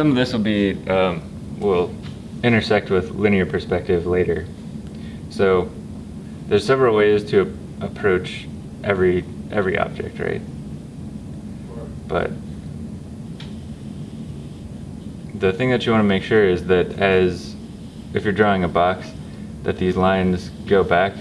some of this will be, um, will intersect with linear perspective later. So there's several ways to approach every every object, right? But the thing that you want to make sure is that as if you're drawing a box, that these lines go back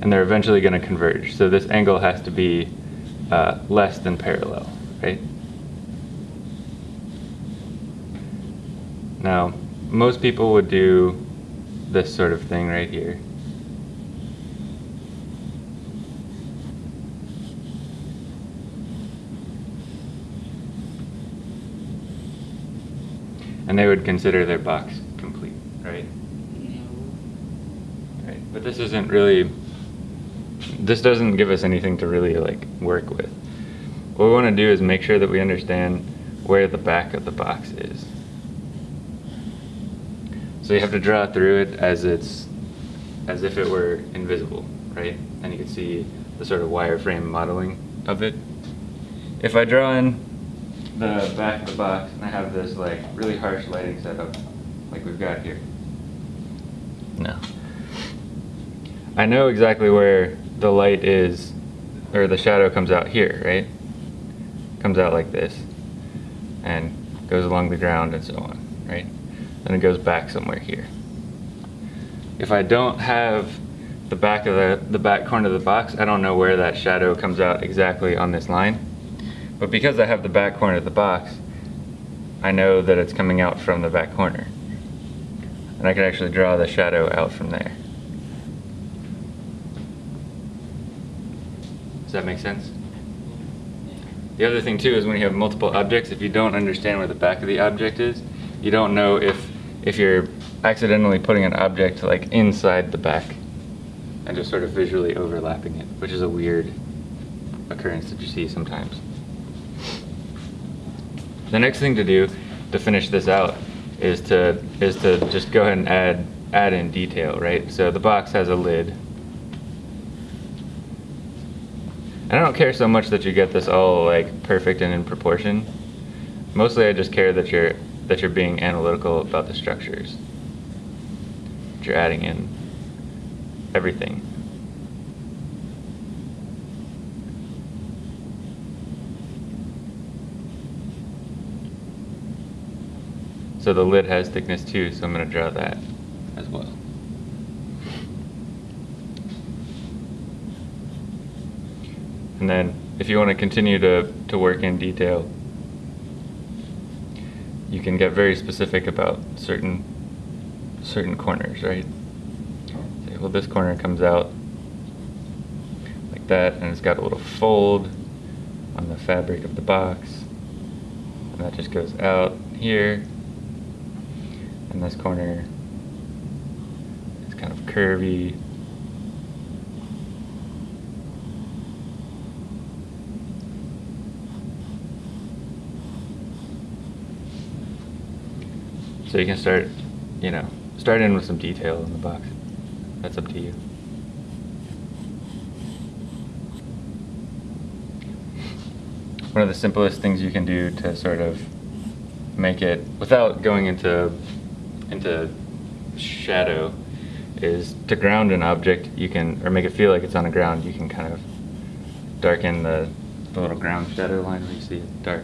and they're eventually going to converge. So this angle has to be uh, less than parallel, right? Now, most people would do this sort of thing right here. And they would consider their box complete, right? Right, but this isn't really, this doesn't give us anything to really like work with. What we want to do is make sure that we understand where the back of the box is. So you have to draw through it as it's, as if it were invisible, right? And you can see the sort of wireframe modeling of it. If I draw in the back of the box and I have this like really harsh lighting setup like we've got here. No. I know exactly where the light is, or the shadow comes out here, right? Comes out like this, and goes along the ground and so on, right? Then it goes back somewhere here. If I don't have the back of the, the back corner of the box, I don't know where that shadow comes out exactly on this line. But because I have the back corner of the box, I know that it's coming out from the back corner. And I can actually draw the shadow out from there. Does that make sense? The other thing too is when you have multiple objects, if you don't understand where the back of the object is, you don't know if, if you're accidentally putting an object like inside the back and just sort of visually overlapping it, which is a weird occurrence that you see sometimes. The next thing to do to finish this out is to is to just go ahead and add add in detail, right? So the box has a lid. And I don't care so much that you get this all like perfect and in proportion. Mostly I just care that you're that you're being analytical about the structures. That you're adding in everything. So the lid has thickness too, so I'm going to draw that as well. And then if you want to continue to, to work in detail, you can get very specific about certain certain corners, right? Say, well, this corner comes out like that, and it's got a little fold on the fabric of the box, and that just goes out here and this corner. It's kind of curvy. So you can start, you know, start in with some detail in the box. That's up to you. One of the simplest things you can do to sort of make it, without going into into shadow is to ground an object you can or make it feel like it's on the ground you can kind of darken the, the little ground shadow line where you see it dark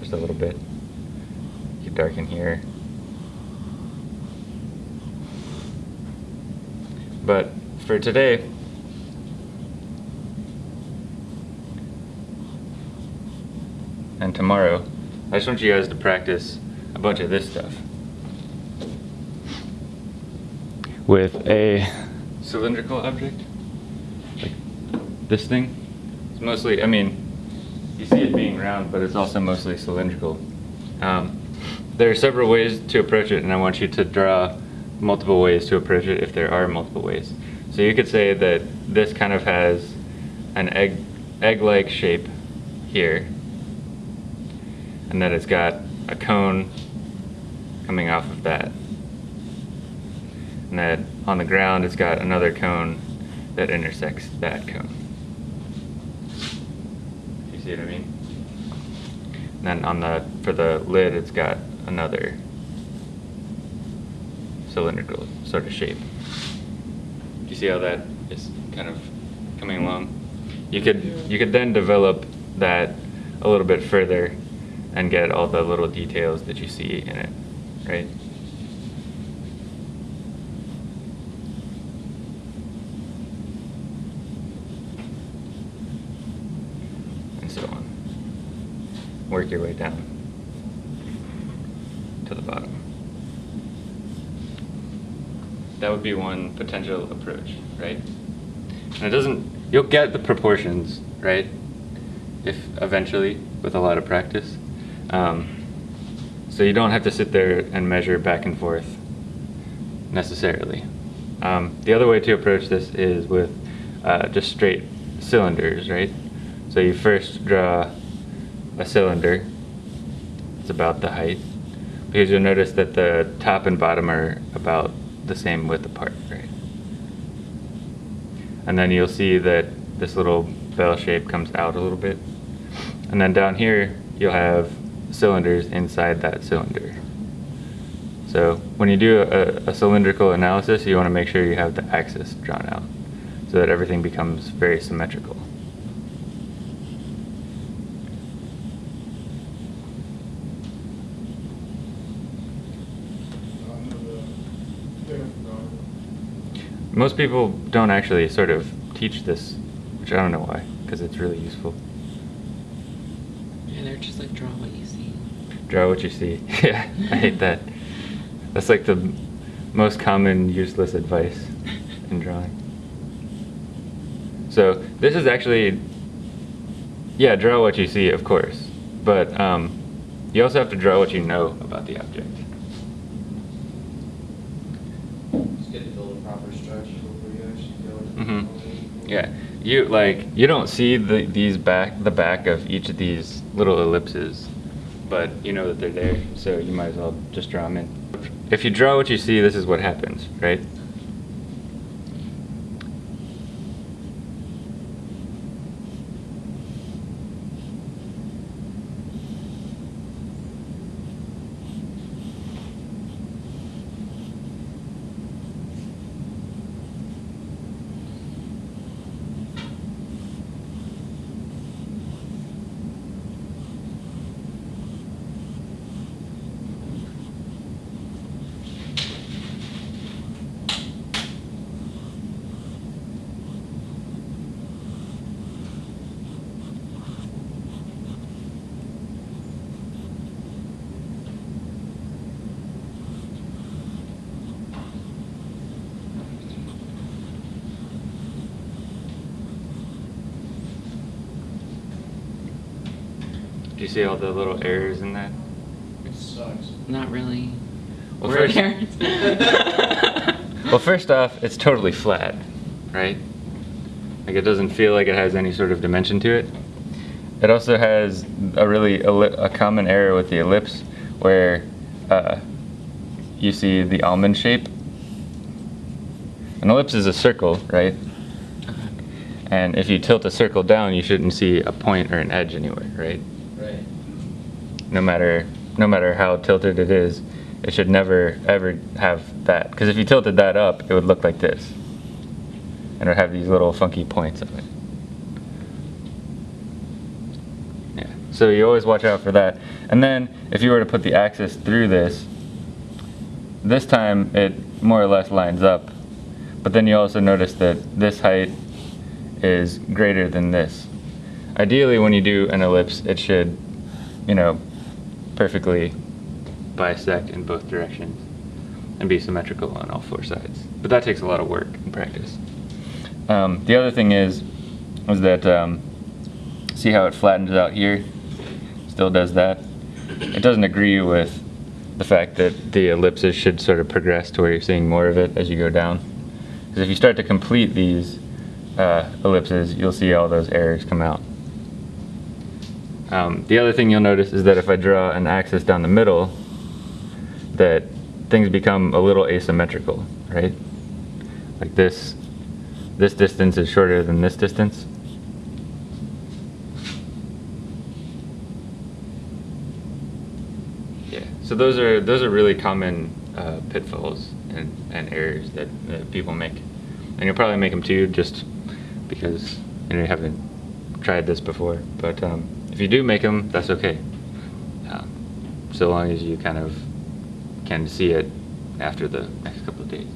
just a little bit you in here but for today and tomorrow I just want you guys to practice a bunch of this stuff. With a cylindrical object, like this thing, it's mostly, I mean, you see it being round, but it's also mostly cylindrical. Um, there are several ways to approach it, and I want you to draw multiple ways to approach it if there are multiple ways. So you could say that this kind of has an egg, egg-like shape here, and that it's got a cone coming off of that. And that on the ground it's got another cone that intersects that cone. You see what I mean? then on the, for the lid, it's got another cylindrical sort of shape. Do you see how that is kind of coming along? You could, you could then develop that a little bit further and get all the little details that you see in it, right? And so on. Work your way down to the bottom. That would be one potential approach, right? And it doesn't, you'll get the proportions, right? If eventually, with a lot of practice. Um, so you don't have to sit there and measure back and forth necessarily. Um, the other way to approach this is with uh, just straight cylinders, right? So you first draw a cylinder. It's about the height. Because you'll notice that the top and bottom are about the same width apart, right? And then you'll see that this little bell shape comes out a little bit. And then down here, you'll have cylinders inside that cylinder. So when you do a, a, cylindrical analysis, you want to make sure you have the axis drawn out so that everything becomes very symmetrical. Most people don't actually sort of teach this, which I don't know why, because it's really useful. Yeah, they're just like draw what you see. Draw what you see. yeah, I hate that. That's like the most common useless advice in drawing. So this is actually, yeah, draw what you see, of course, but um, you also have to draw what you know about the object. Mm-hmm. Yeah, you like you don't see the these back the back of each of these little ellipses, but you know that they're there, so you might as well just draw them in. If you draw what you see, this is what happens, right? Do you see all the little errors in that? It sucks. Not really. Well, We're first- parents. Well, first off, it's totally flat, right? Like it doesn't feel like it has any sort of dimension to it. It also has a really a common error with the ellipse where uh, you see the almond shape. An ellipse is a circle, right? Uh-huh. And if you tilt a circle down, you shouldn't see a point or an edge anywhere, right? Right. No matter no matter how tilted it is, it should never ever have that. Because if you tilted that up, it would look like this, and it would have these little funky points on it. Yeah. So you always watch out for that. And then if you were to put the axis through this, this time it more or less lines up. But then you also notice that this height is greater than this. Ideally, when you do an ellipse, it should, you know, perfectly bisect in both directions and be symmetrical on all four sides. But that takes a lot of work and practice. Um, the other thing is, was that um, see how it flattens out here? Still does that. It doesn't agree with the fact that the ellipses should sort of progress to where you're seeing more of it as you go down. Because if you start to complete these uh, ellipses, you'll see all those errors come out. Um, the other thing you'll notice is that if I draw an axis down the middle, that things become a little asymmetrical, right? Like this, this distance is shorter than this distance. Yeah, so those are those are really common uh, pitfalls and, and errors that, people make, and you'll probably make them too, just because you know you haven't tried this before. But um, if you do make them, that's okay, um, so long as you kind of can see it after the next couple of days.